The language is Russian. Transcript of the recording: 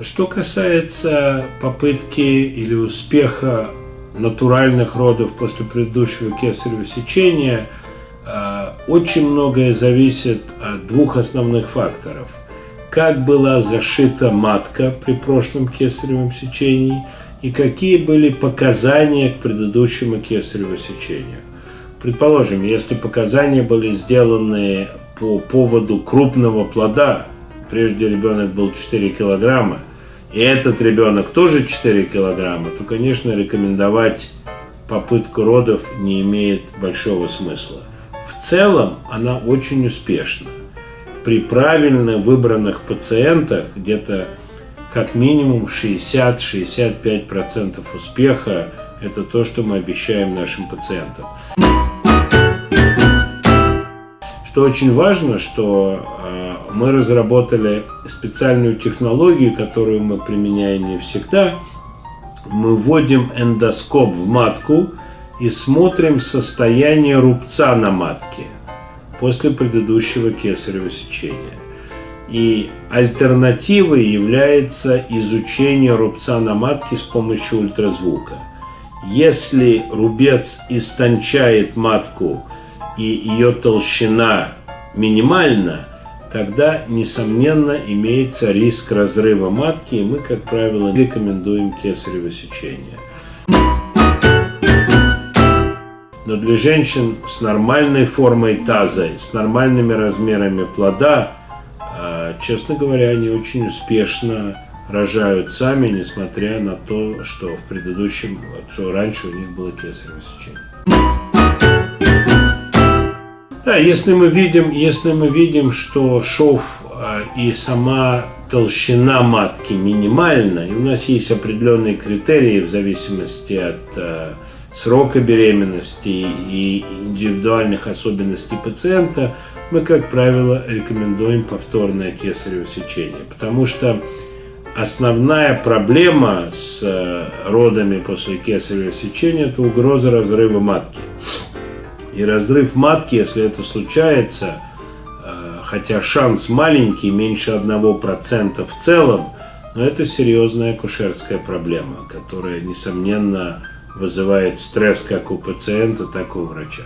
Что касается попытки или успеха натуральных родов после предыдущего кесарево сечения, э, очень многое зависит от двух основных факторов. Как была зашита матка при прошлом кесаревом сечении и какие были показания к предыдущему кесареву сечению. Предположим, если показания были сделаны по поводу крупного плода, прежде ребенок был 4 килограмма, и этот ребенок тоже 4 килограмма, то, конечно, рекомендовать попытку родов не имеет большого смысла. В целом она очень успешна. При правильно выбранных пациентах где-то как минимум 60-65% успеха – это то, что мы обещаем нашим пациентам. Что очень важно, что э, мы разработали специальную технологию, которую мы применяем не всегда. Мы вводим эндоскоп в матку и смотрим состояние рубца на матке после предыдущего кесарево сечения. И альтернативой является изучение рубца на матке с помощью ультразвука. Если рубец истончает матку и ее толщина минимальна, тогда, несомненно, имеется риск разрыва матки, и мы, как правило, рекомендуем кесарево сечение. Но для женщин с нормальной формой таза, с нормальными размерами плода, а, честно говоря, они очень успешно рожают сами, несмотря на то, что в предыдущем, что раньше у них было кесарево сечение. Если мы видим, если мы видим, что шов э, и сама толщина матки минимальна, и у нас есть определенные критерии в зависимости от э, срока беременности и индивидуальных особенностей пациента, мы, как правило, рекомендуем повторное кесарево сечение, потому что основная проблема с э, родами после кесарево сечения – это угроза разрыва матки. И разрыв матки, если это случается, э, хотя шанс маленький, меньше 1% в целом, но это серьезная акушерская проблема, которая, несомненно, вызывает стресс как у пациента, так и у врача.